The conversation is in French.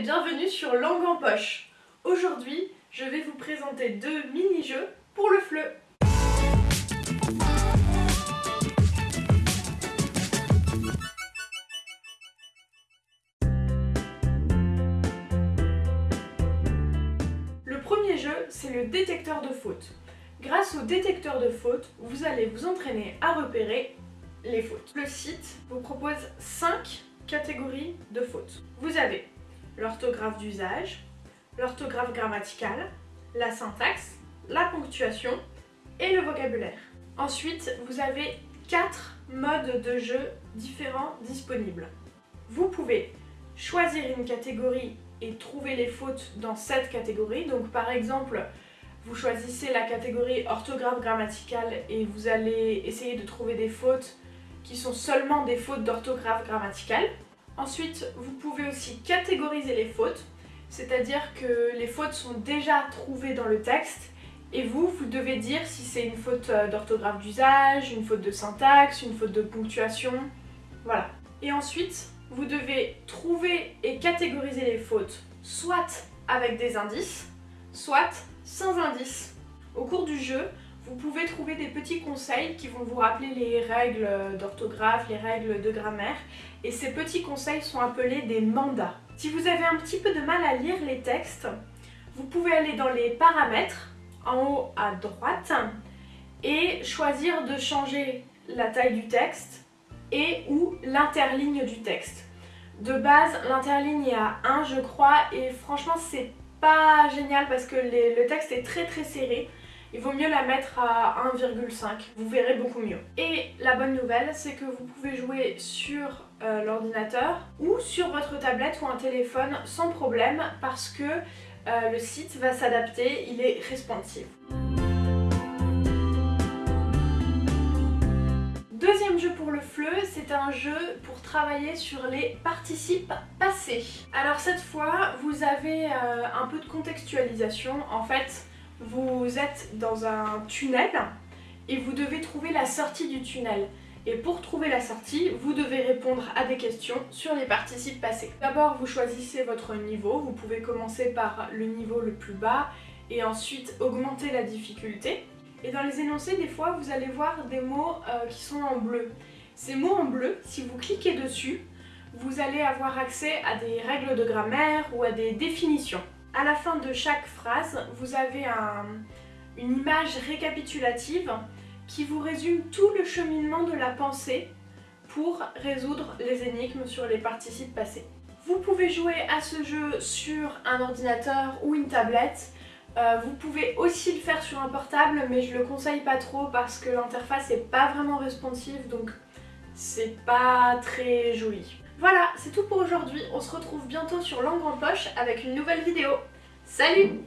bienvenue sur Langue en poche. Aujourd'hui, je vais vous présenter deux mini-jeux pour le FLE. Le premier jeu, c'est le détecteur de fautes. Grâce au détecteur de fautes, vous allez vous entraîner à repérer les fautes. Le site vous propose 5 catégories de fautes. Vous avez l'orthographe d'usage, l'orthographe grammaticale, la syntaxe, la ponctuation et le vocabulaire. Ensuite, vous avez 4 modes de jeu différents disponibles. Vous pouvez choisir une catégorie et trouver les fautes dans cette catégorie. Donc par exemple, vous choisissez la catégorie orthographe grammaticale et vous allez essayer de trouver des fautes qui sont seulement des fautes d'orthographe grammaticale. Ensuite, vous pouvez aussi catégoriser les fautes, c'est-à-dire que les fautes sont déjà trouvées dans le texte et vous, vous devez dire si c'est une faute euh, d'orthographe d'usage, une faute de syntaxe, une faute de ponctuation, voilà. Et ensuite, vous devez trouver et catégoriser les fautes, soit avec des indices, soit sans indices. Au cours du jeu, vous pouvez trouver des petits conseils qui vont vous rappeler les règles d'orthographe, les règles de grammaire. Et ces petits conseils sont appelés des mandats. Si vous avez un petit peu de mal à lire les textes, vous pouvez aller dans les paramètres, en haut à droite, et choisir de changer la taille du texte et ou l'interligne du texte. De base, l'interligne est à 1 je crois, et franchement c'est pas génial parce que le texte est très très serré il vaut mieux la mettre à 1,5, vous verrez beaucoup mieux. Et la bonne nouvelle, c'est que vous pouvez jouer sur euh, l'ordinateur ou sur votre tablette ou un téléphone sans problème parce que euh, le site va s'adapter, il est responsive. Deuxième jeu pour le FLE, c'est un jeu pour travailler sur les participes passés. Alors cette fois, vous avez euh, un peu de contextualisation. En fait, vous êtes dans un tunnel et vous devez trouver la sortie du tunnel. Et pour trouver la sortie, vous devez répondre à des questions sur les participes passés. D'abord, vous choisissez votre niveau. Vous pouvez commencer par le niveau le plus bas et ensuite augmenter la difficulté. Et dans les énoncés, des fois, vous allez voir des mots euh, qui sont en bleu. Ces mots en bleu, si vous cliquez dessus, vous allez avoir accès à des règles de grammaire ou à des définitions. À la fin de chaque phrase, vous avez une image récapitulative qui vous résume tout le cheminement de la pensée pour résoudre les énigmes sur les participes passés. Vous pouvez jouer à ce jeu sur un ordinateur ou une tablette. Euh, vous pouvez aussi le faire sur un portable, mais je le conseille pas trop parce que l'interface est pas vraiment responsive, donc c'est pas très joli. Voilà, c'est tout pour aujourd'hui. On se retrouve bientôt sur Langue en Poche avec une nouvelle vidéo. Salut